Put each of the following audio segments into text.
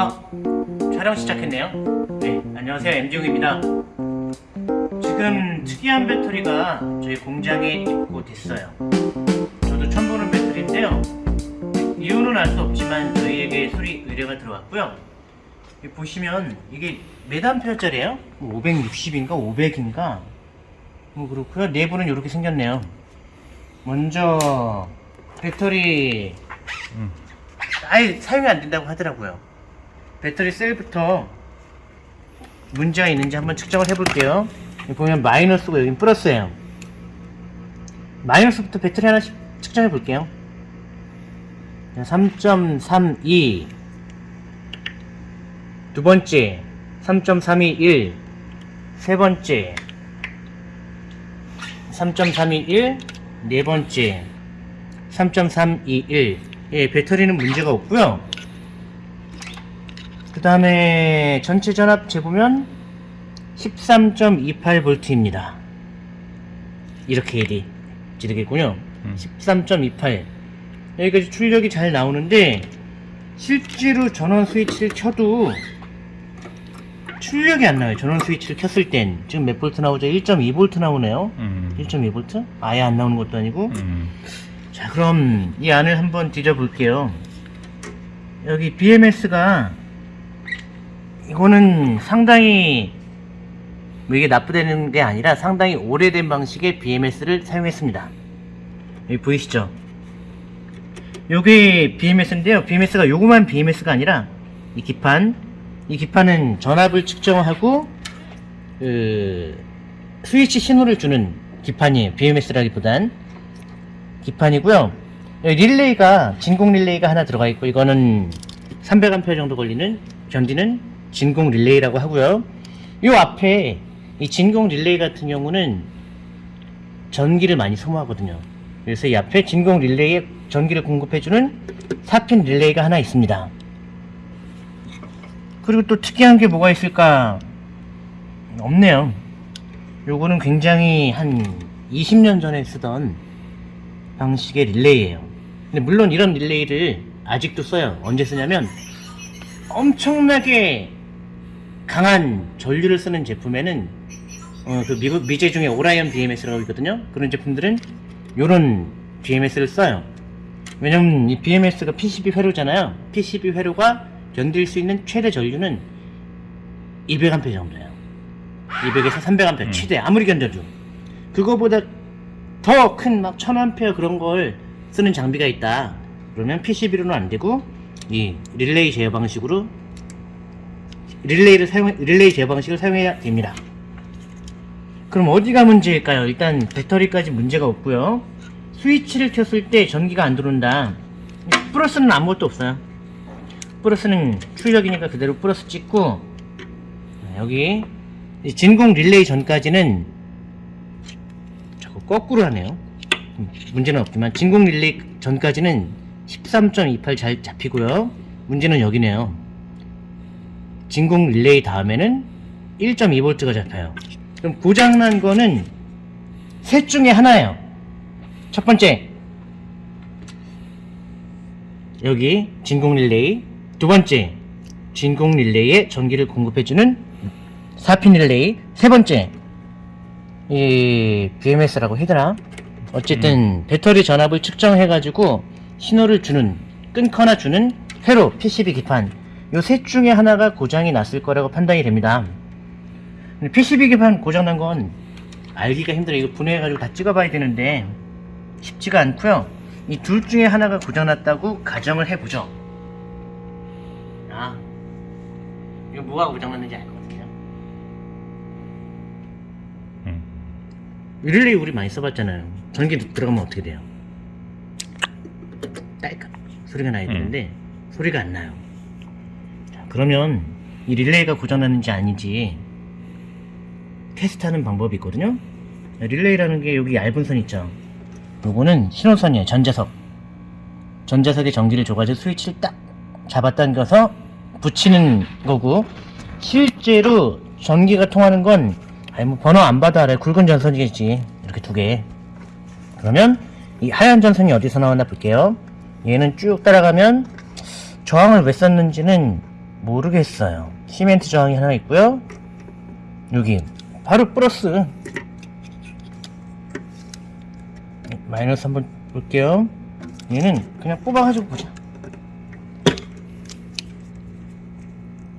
아, 촬영 시작했네요. 네, 안녕하세요. MG용입니다. 지금 특이한 배터리가 저희 공장에 입고됐어요. 저도 처음 보는 배터리인데요. 이유는 알 수 없지만 저희에게 수리 의뢰가 들어왔고요. 보시면 이게 몇 암페어짜리예요? 560인가 500인가? 뭐 그렇고요. 내부는 이렇게 생겼네요. 먼저 배터리 음. 아예 사용이 안 된다고 하더라고요. 배터리 셀부터 문제가 있는지 한번 측정을 해볼게요. 보면 마이너스고 여긴 플러스예요. 마이너스부터 배터리 하나씩 측정해 볼게요. 3.32. 두 번째, 3.321. 세 번째, 3.321. 네 번째, 3.321. 예, 배터리는 문제가 없고요. 그 다음에 전체 전압 재보면 13.28V입니다. 이렇게 돼 되겠군요. 음. 13.28 여기까지 출력이 잘 나오는데 실제로 전원 스위치를 켜도 출력이 안 나와요. 전원 스위치를 켰을 땐 지금 몇 볼트 나오죠? 1.2V 나오네요. 음. 1.2V? 아예 안 나오는 것도 아니고 음. 자 그럼 이 안을 한번 뒤져볼게요 여기 BMS가 이거는 상당히 뭐 이게 나쁘다는 게 아니라 상당히 오래된 방식의 BMS를 사용했습니다. 여기 보이시죠? 요게 BMS인데요. BMS가 요거만 BMS가 아니라 이 기판 이 기판은 전압을 측정하고 그 스위치 신호를 주는 기판이에요. BMS라기보단. 기판이고요. 릴레이가 진공 릴레이가 하나 들어가 있고 이거는 300A 정도 걸리는 견디는 진공 릴레이라고 하고요. 이 앞에 이 진공 릴레이 같은 경우는 전기를 많이 소모하거든요. 그래서 이 앞에 진공 릴레이에 전기를 공급해주는 4핀 릴레이가 하나 있습니다. 그리고 또 특이한 게 뭐가 있을까? 없네요. 요거는 굉장히 한 20년 전에 쓰던 방식의 릴레이예요. 근데 물론 이런 릴레이를 아직도 써요. 언제 쓰냐면 엄청나게 강한 전류를 쓰는 제품에는 어, 그 미국 미제 중에 오라이언 BMS라고 있거든요. 그런 제품들은 이런 BMS를 써요. 왜냐면 이 BMS가 PCB 회로잖아요. PCB 회로가 견딜 수 있는 최대 전류는 200A 정도예요. 200에서 300A 음. 최대 아무리 견뎌도 그거보다 더 큰 막 1000A 그런 걸 쓰는 장비가 있다. 그러면 PCB로는 안 되고 이 릴레이 제어 방식으로 릴레이를 사용 릴레이 제어 방식을 사용해야 됩니다. 그럼 어디가 문제일까요? 일단 배터리까지 문제가 없고요. 스위치를 켰을 때 전기가 안 들어온다. 플러스는 아무것도 없어요. 플러스는 출력이니까 그대로 플러스 찍고 여기 이 진공 릴레이 전까지는 자꾸 거꾸로 하네요. 음, 문제는 없지만 진공 릴레이 전까지는 13.28 잘 잡히고요. 문제는 여기네요. 진공 릴레이 다음에는 1.2V가 잡혀요. 그럼 고장난 거는 셋 중에 하나예요. 첫 번째, 여기 진공 릴레이. 두 번째, 진공 릴레이에 전기를 공급해주는 4핀 릴레이. 세 번째, 이 BMS라고 해더라. 어쨌든 배터리 전압을 측정해가지고 신호를 주는 끊거나 주는 회로 PCB 기판 요 셋 중에 하나가 고장이 났을 거라고 판단이 됩니다. PCB 기판 고장난 건 알기가 힘들어요. 이거 분해해가지고 다 찍어봐야 되는데 쉽지가 않고요. 이 둘 중에 하나가 고장났다고 가정을 해보죠. 아, 이거 뭐가 고장났는지 알 것 같아요. 음. 릴레이 우리 많이 써봤잖아요. 전기 들어가면 어떻게 돼요? 딸깍 소리가 나야 음. 되는데 소리가 안 나요. 자, 그러면 이 릴레이가 고장났는지 아닌지 테스트하는 방법이 있거든요. 릴레이라는 게 여기 얇은 선 있죠. 요거는 신호선이에요. 전자석. 전자석에 전기를 줘가지고 스위치를 딱 잡아당겨서 붙이는 거고 실제로 전기가 통하는 건 아니 뭐 번호 안 봐도 알아요. 굵은 전선이겠지. 이렇게 두 개. 그러면 이 하얀 전선이 어디서 나왔나 볼게요. 얘는 쭉 따라가면 저항을 왜 썼는지는 모르겠어요. 시멘트 저항이 하나 있고요. 여기 바로 플러스 마이너스 한번 볼게요. 얘는 그냥 뽑아가지고 보자.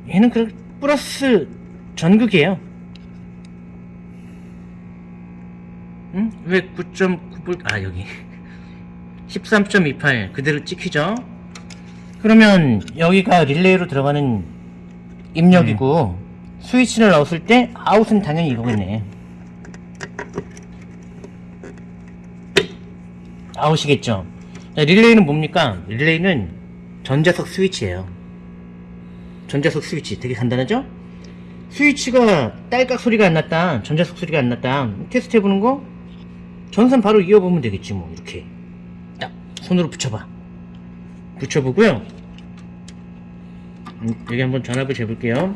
얘는 그 플러스 전극이에요. 응? 왜 9.9볼 아 여기 13.28 그대로 찍히죠? 그러면 여기가 릴레이로 들어가는 입력이고 스위치를 넣었을 때 아웃은 당연히 이거겠네. 아웃이겠죠. 자, 릴레이는 뭡니까? 릴레이는 전자석 스위치예요. 전자석 스위치. 되게 간단하죠? 스위치가 딸깍 소리가 안 났다. 전자석 소리가 안 났다. 테스트 해보는 거? 전선 바로 이어보면 되겠지 뭐. 이렇게. 딱. 손으로 붙여봐 붙여보고요. 음, 여기 한번 전압을 재볼게요.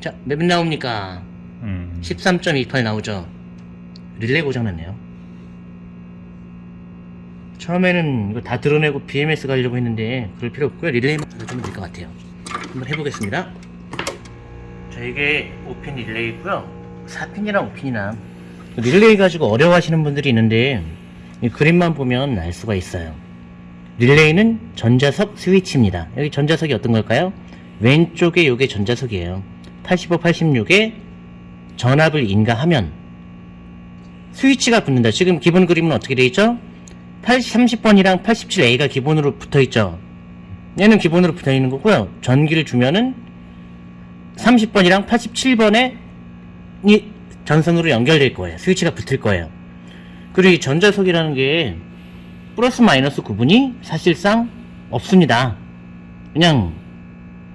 자, 몇 나옵니까? 음. 13.28 나오죠? 릴레이 고장났네요. 처음에는 이거 다 드러내고 BMS 가려고 했는데 그럴 필요 없고요. 릴레이만 가져면 될 것 같아요. 한번 해보겠습니다. 자 이게 5핀 릴레이고요. 4핀이랑 5핀이나. 릴레이 가지고 어려워하시는 분들이 있는데 이 그림만 보면 알 수가 있어요 릴레이는 전자석 스위치입니다. 여기 전자석이 어떤 걸까요? 왼쪽에 요게 전자석이에요. 85, 86에 전압을 인가하면 스위치가 붙는다. 지금 기본 그림은 어떻게 되어 있죠? 30번이랑 87A가 기본으로 붙어 있죠? 얘는 기본으로 붙어 있는 거고요. 전기를 주면은 30번이랑 87번에 이 전선으로 연결될 거예요. 스위치가 붙을 거예요. 그리고 이 전자석이라는 게 플러스 마이너스 구분이 사실상 없습니다. 그냥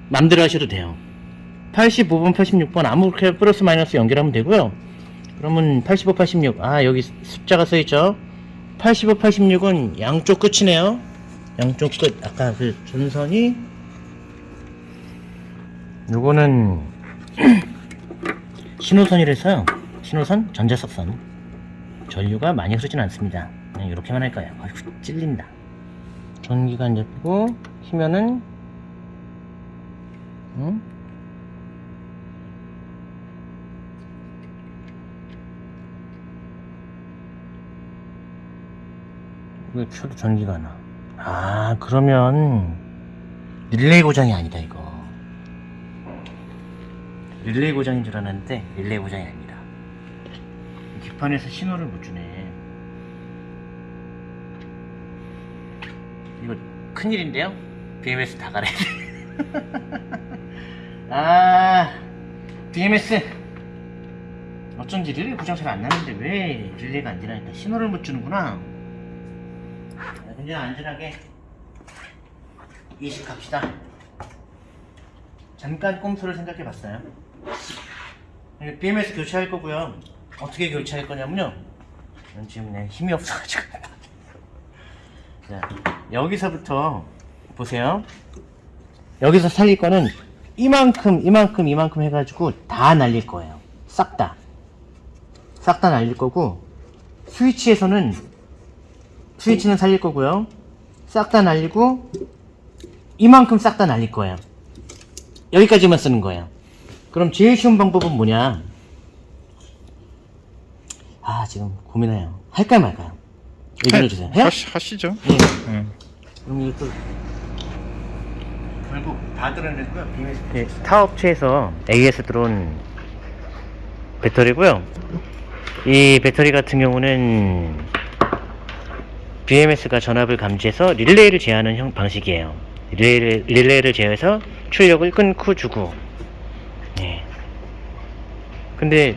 맘대로 하셔도 돼요. 85번 86번 아무렇게 플러스 마이너스 연결하면 되고요. 그러면 85 86 아 여기 숫자가 써있죠? 85 86은 양쪽 끝이네요. 양쪽 끝. 아까 그 전선이 요거는 신호선이라서요. 신호선 전자석선. 전류가 많이 흐르진 않습니다 그냥 이렇게만 할 거예요? 아이고 찔린다. 전기가 안 잡히고 키면은 응? 왜 켜도 전기가 나? 아 그러면 릴레이 고장이 아니다 이거. 릴레이 고장인 줄 알았는데 릴레이 고장이 아니다. 기판에서 신호를 못 주네 이거 큰일인데요? BMS 다돼 아, BMS. 어쩐지 릴레이 고장 잘 안 나는데 왜 릴레이가 안 되나니까 신호를 못 주는구나. 자, 그냥 안전하게 이식합시다. 잠깐 꼼수를 생각해 봤어요. BMS 교체할 거고요. 어떻게 교체할 거냐면요. 전 지금 내 힘이 없어가지고. 자, 여기서부터 보세요. 여기서 살릴 거는 이만큼 이만큼 이만큼 해가지고 다 날릴 거예요. 싹 다. 싹 다 날릴 거고 스위치에서는 스위치는 살릴 거고요. 싹 다 날리고 이만큼 싹 다 날릴 거예요. 여기까지만 쓰는 거예요. 그럼 제일 쉬운 방법은 뭐냐? 아 지금 고민해요. 할까요 말까요 얘기해 주세요 해요? 하시, 하시죠. 예. 예. 그럼 이것도 결국 다 드러냈고요. BMS 타 업체에서 AS 들어온 배터리고요. 이 배터리 같은 경우는 BMS가 전압을 감지해서 릴레이를 제어하는 형 방식이에요. 릴레이를, 릴레이를 제어해서 출력을 끊고 주고. 예. 근데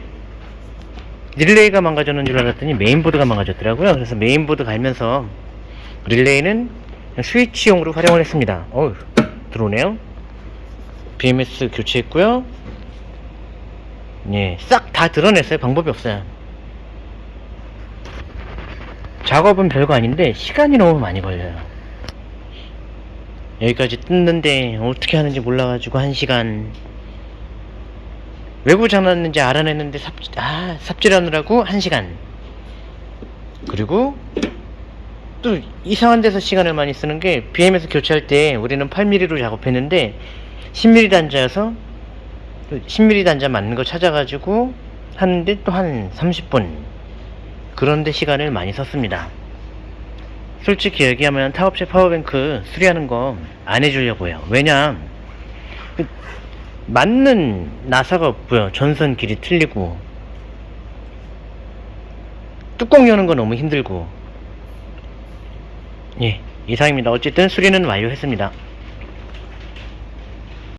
릴레이가 망가졌는 줄 알았더니 메인보드가 망가졌더라고요. 그래서 메인보드 갈면서 릴레이는 스위치용으로 활용을 했습니다. 어우, 들어오네요. BMS 교체했고요. 예, 싹 다 드러냈어요. 방법이 없어요. 작업은 별거 아닌데 시간이 너무 많이 걸려요. 여기까지 뜯는데 어떻게 하는지 몰라가지고 한 시간 왜 고장났는지 알아냈는데 삽, 아, 삽질하느라고 한 시간 그리고 또 이상한 데서 시간을 많이 쓰는 게 BM에서 교체할 때 우리는 8mm로 작업했는데 10mm 단자여서 10mm 단자 맞는 거 찾아가지고 하는데 또 한 30분 그런데 시간을 많이 썼습니다. 솔직히 얘기하면 타업체 파워뱅크 수리하는 거 안 해주려고요. 왜냐 그 맞는 나사가 없고요. 전선 길이 틀리고 뚜껑 여는 거 너무 힘들고 예 이상입니다. 어쨌든 수리는 완료했습니다.